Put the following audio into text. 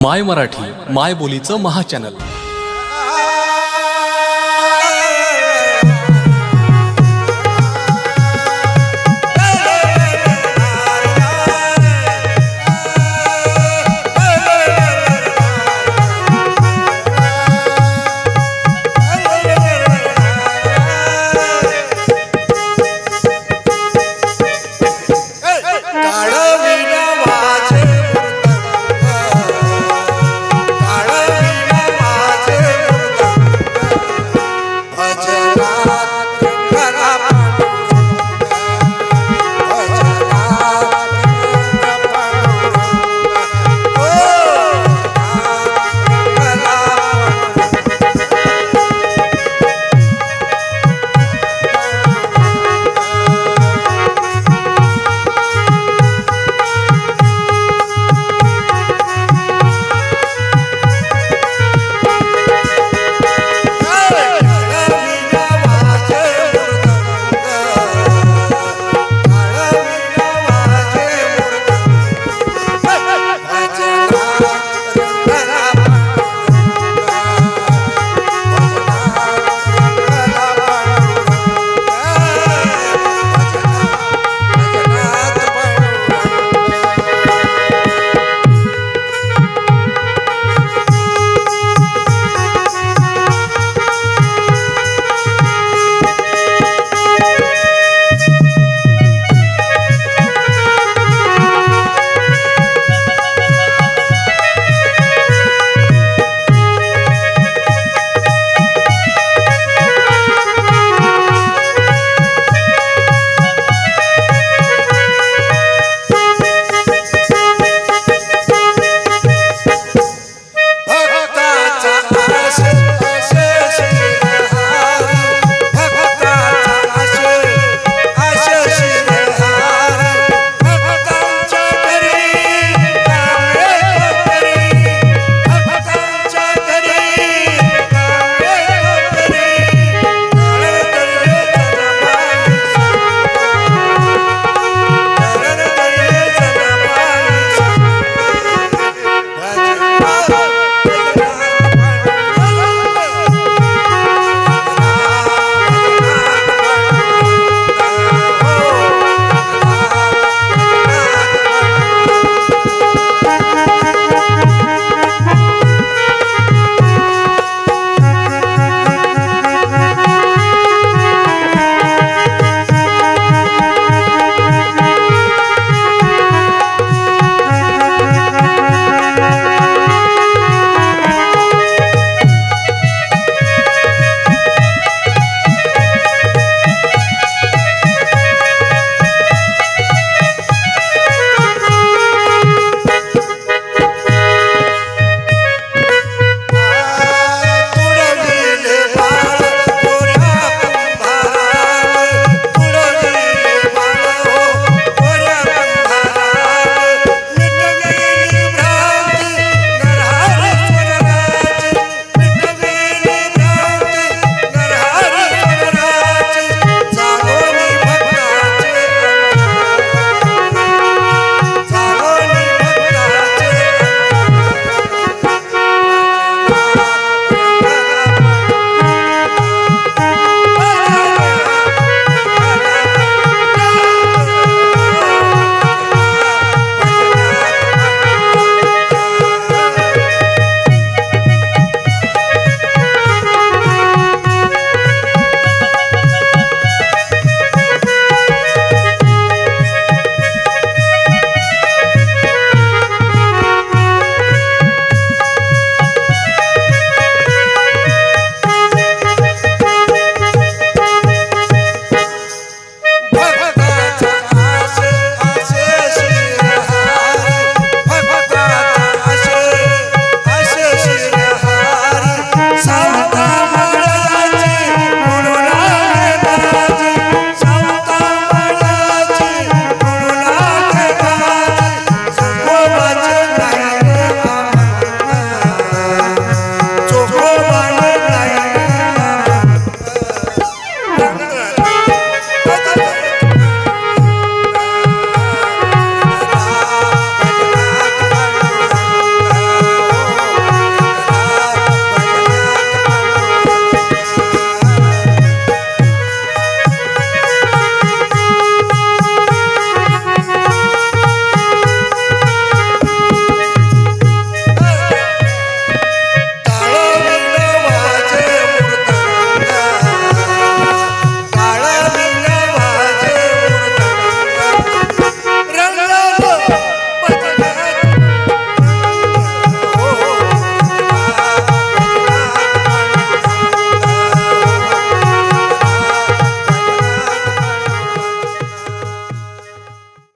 माय मराठी माय बोलीचं महाचॅनल